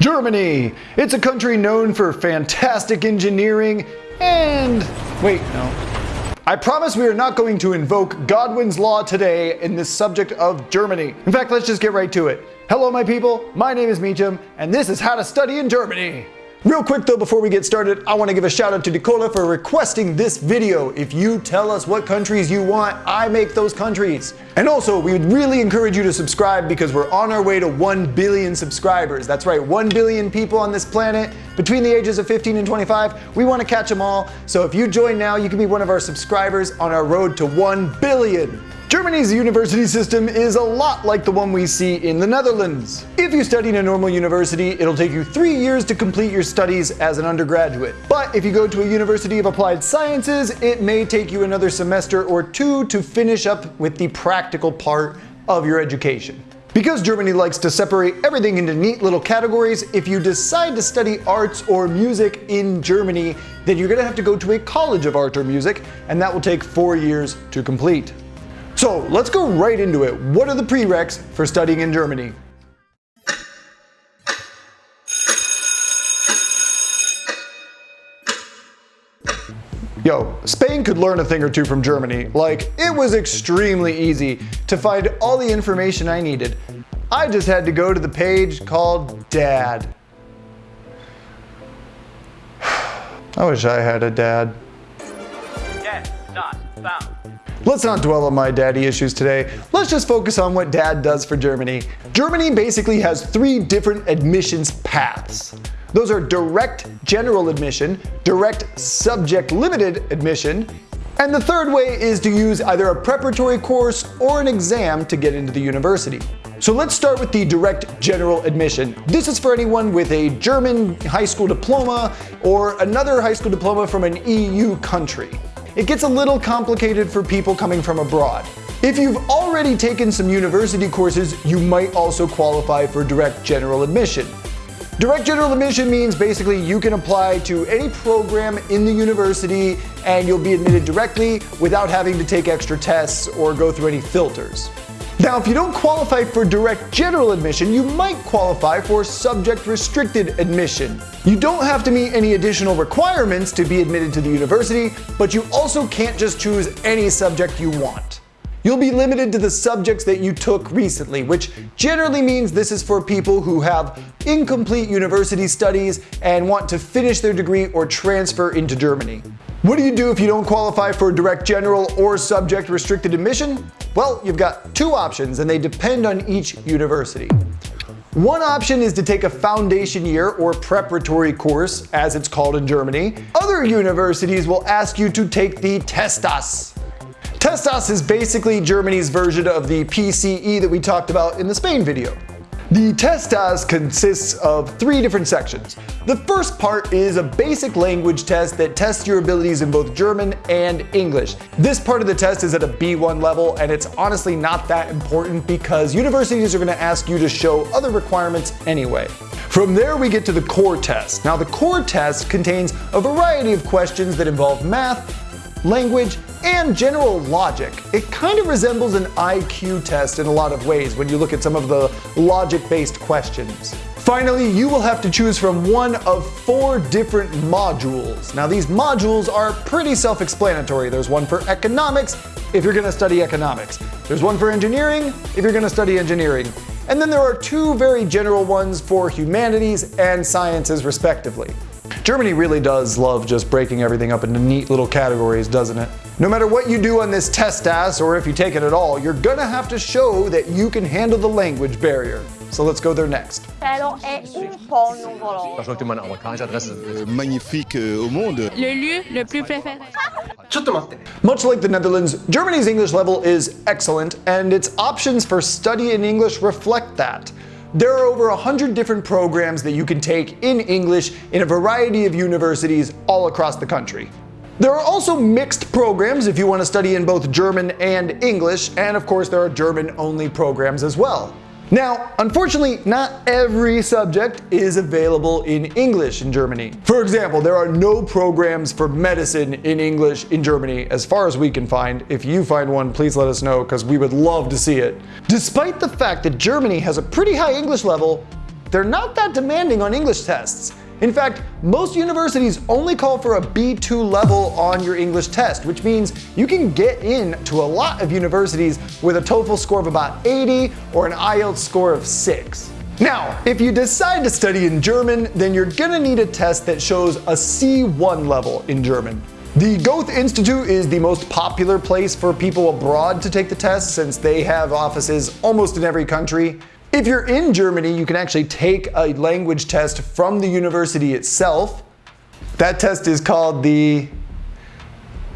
Germany! It's a country known for fantastic engineering and... wait, no. I promise we are not going to invoke Godwin's Law today in this subject of Germany. In fact, let's just get right to it. Hello, my people. My name is Meacham, and this is How to Study in Germany. Real quick though, before we get started, I want to give a shout out to Nicola for requesting this video. If you tell us what countries you want, I make those countries. And also, we would really encourage you to subscribe because we're on our way to 1 billion subscribers. That's right, 1 billion people on this planet between the ages of 15 and 25. We want to catch them all. So if you join now, you can be one of our subscribers on our road to 1 billion. Germany's university system is a lot like the one we see in the Netherlands. If you study in a normal university, it'll take you three years to complete your studies as an undergraduate. But if you go to a University of Applied Sciences, it may take you another semester or two to finish up with the practical part of your education. Because Germany likes to separate everything into neat little categories, if you decide to study arts or music in Germany, then you're gonna have to go to a college of art or music, and that will take four years to complete. So let's go right into it. What are the prereqs for studying in Germany? Yo, Spain could learn a thing or two from Germany. Like, it was extremely easy to find all the information I needed. I just had to go to the page called DAAD. I wish I had a dad. Dad, not found. Let's not dwell on my daddy issues today. Let's just focus on what DAAD does for Germany. Germany basically has three different admissions paths. Those are direct general admission, direct subject limited admission, and the third way is to use either a preparatory course or an exam to get into the university. So let's start with the direct general admission. This is for anyone with a German high school diploma or another high school diploma from an EU country it gets a little complicated for people coming from abroad. If you've already taken some university courses, you might also qualify for direct general admission. Direct general admission means basically you can apply to any program in the university and you'll be admitted directly without having to take extra tests or go through any filters. Now, if you don't qualify for direct general admission, you might qualify for subject restricted admission. You don't have to meet any additional requirements to be admitted to the university, but you also can't just choose any subject you want. You'll be limited to the subjects that you took recently, which generally means this is for people who have incomplete university studies and want to finish their degree or transfer into Germany. What do you do if you don't qualify for direct general or subject restricted admission? Well, you've got two options and they depend on each university. One option is to take a foundation year or preparatory course, as it's called in Germany. Other universities will ask you to take the TestAS. TestAS is basically Germany's version of the PCE that we talked about in the Spain video. The TestAS consists of three different sections. The first part is a basic language test that tests your abilities in both German and English. This part of the test is at a B1 level and it's honestly not that important because universities are going to ask you to show other requirements anyway. From there we get to the core test. Now the core test contains a variety of questions that involve math, language, and general logic. It kind of resembles an IQ test in a lot of ways when you look at some of the logic-based questions. Finally, you will have to choose from one of four different modules. Now these modules are pretty self-explanatory. There's one for economics, if you're gonna study economics. There's one for engineering, if you're gonna study engineering. And then there are two very general ones for humanities and sciences respectively. Germany really does love just breaking everything up into neat little categories, doesn't it? No matter what you do on this TestAS, or if you take it at all, you're gonna have to show that you can handle the language barrier. So let's go there next. Cielo è un po' nuvoloso. Je crois que tu m'as amerikanische Adresse. euh, magnifique au monde. Le lieu le plus préféré. Much like the Netherlands, Germany's English level is excellent, and its options for study in English reflect that. There are over 100 different programs that you can take in English in a variety of universities all across the country. There are also mixed programs if you want to study in both German and English, and of course there are German-only programs as well. Now, unfortunately, not every subject is available in English in Germany. For example, there are no programs for medicine in English in Germany, as far as we can find. If you find one, please let us know, because we would love to see it. Despite the fact that Germany has a pretty high English level, they're not that demanding on English tests. In fact, most universities only call for a B2 level on your English test, which means you can get in to a lot of universities with a TOEFL score of about 80 or an IELTS score of 6. Now, if you decide to study in German, then you're gonna need a test that shows a C1 level in German. The Goethe Institute is the most popular place for people abroad to take the test since they have offices almost in every country. If you're in Germany, you can actually take a language test from the university itself. That test is called the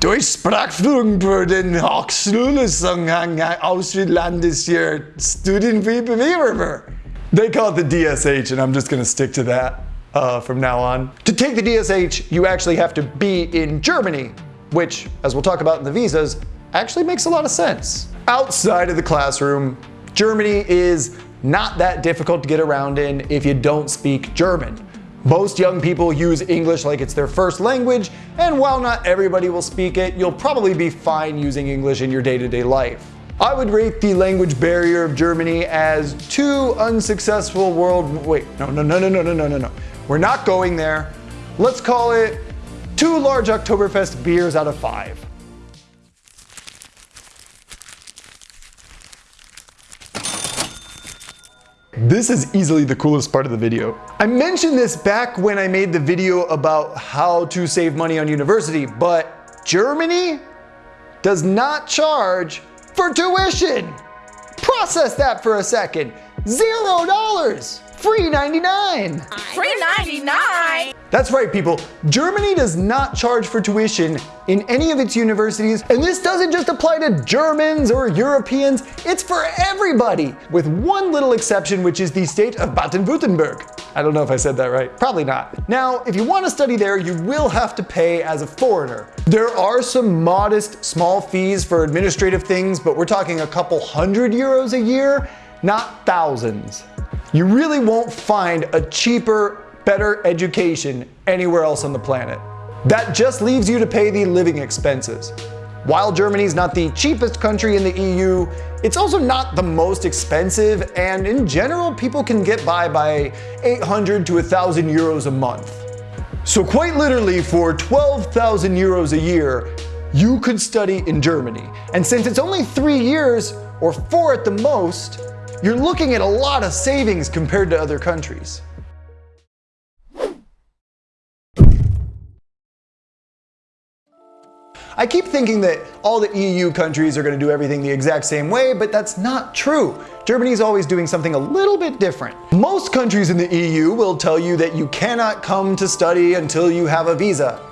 Durchsprachführung für den Hochschulzugang ausländischer Studienbewerber. They call it the DSH, and I'm just going to stick to that uh, from now on. To take the DSH, you actually have to be in Germany, which, as we'll talk about in the visas, actually makes a lot of sense. Outside of the classroom, Germany is not that difficult to get around in if you don't speak German. Most young people use English like it's their first language, and while not everybody will speak it, you'll probably be fine using English in your day-to-day -day life. I would rate the language barrier of Germany as two unsuccessful world, wait, no, no, no, no, no, no, no, no, no. We're not going there. Let's call it two large Oktoberfest beers out of five. This is easily the coolest part of the video. I mentioned this back when I made the video about how to save money on university, but Germany does not charge for tuition. Process that for a second. Zero dollars. Free 99. Free 99? That's right, people. Germany does not charge for tuition in any of its universities, and this doesn't just apply to Germans or Europeans, it's for everybody, with one little exception, which is the state of Baden-Württemberg. I don't know if I said that right. Probably not. Now, if you want to study there, you will have to pay as a foreigner. There are some modest small fees for administrative things, but we're talking a couple hundred euros a year, not thousands. You really won't find a cheaper, better education anywhere else on the planet. That just leaves you to pay the living expenses. While Germany's not the cheapest country in the EU, it's also not the most expensive, and in general, people can get by by 800 to 1,000 euros a month. So quite literally, for 12,000 euros a year, you could study in Germany. And since it's only three years, or four at the most, you're looking at a lot of savings compared to other countries. I keep thinking that all the EU countries are going to do everything the exact same way, but that's not true. Germany's always doing something a little bit different. Most countries in the EU will tell you that you cannot come to study until you have a visa.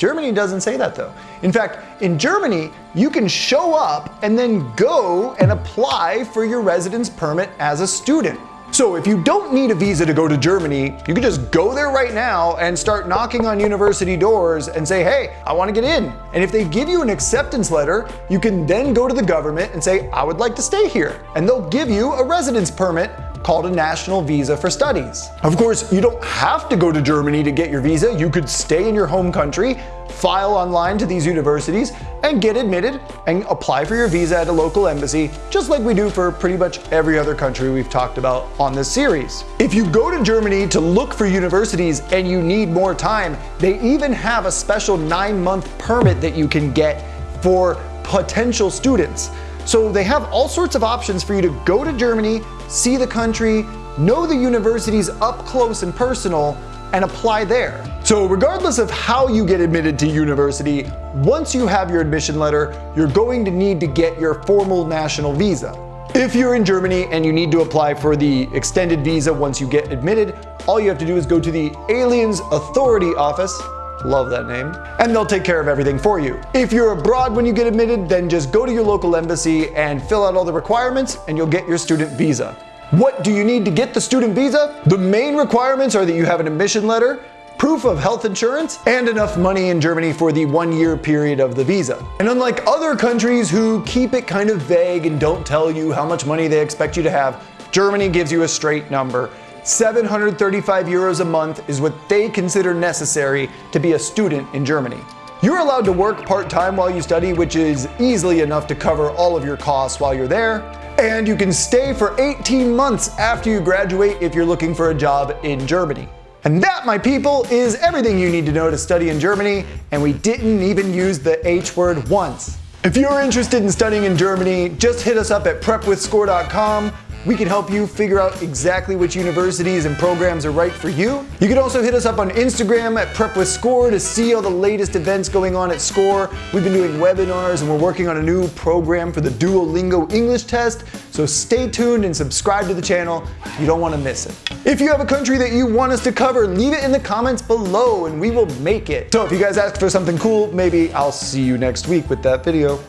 Germany doesn't say that though. In fact, in Germany, you can show up and then go and apply for your residence permit as a student. So if you don't need a visa to go to Germany, you can just go there right now and start knocking on university doors and say, hey, I want to get in. And if they give you an acceptance letter, you can then go to the government and say, I would like to stay here. And they'll give you a residence permit called a national visa for studies. Of course, you don't have to go to Germany to get your visa. You could stay in your home country, file online to these universities, and get admitted and apply for your visa at a local embassy, just like we do for pretty much every other country we've talked about on this series. If you go to Germany to look for universities and you need more time, they even have a special nine month permit that you can get for potential students. So they have all sorts of options for you to go to Germany, see the country, know the universities up close and personal, and apply there. So regardless of how you get admitted to university, once you have your admission letter, you're going to need to get your formal national visa. If you're in Germany and you need to apply for the extended visa once you get admitted, all you have to do is go to the Aliens Authority Office Love that name. And they'll take care of everything for you. If you're abroad when you get admitted, then just go to your local embassy and fill out all the requirements and you'll get your student visa. What do you need to get the student visa? The main requirements are that you have an admission letter, proof of health insurance, and enough money in Germany for the one year period of the visa. And unlike other countries who keep it kind of vague and don't tell you how much money they expect you to have, Germany gives you a straight number 735 euros a month is what they consider necessary to be a student in Germany. You're allowed to work part-time while you study, which is easily enough to cover all of your costs while you're there. And you can stay for 18 months after you graduate if you're looking for a job in Germany. And that, my people, is everything you need to know to study in Germany, and we didn't even use the H word once. If you're interested in studying in Germany, just hit us up at prepwithscore.com. We can help you figure out exactly which universities and programs are right for you. You can also hit us up on Instagram at Prep with Score to see all the latest events going on at SCORE. We've been doing webinars and we're working on a new program for the Duolingo English test. So stay tuned and subscribe to the channel. You don't want to miss it. If you have a country that you want us to cover, leave it in the comments below and we will make it. So if you guys ask for something cool, maybe I'll see you next week with that video.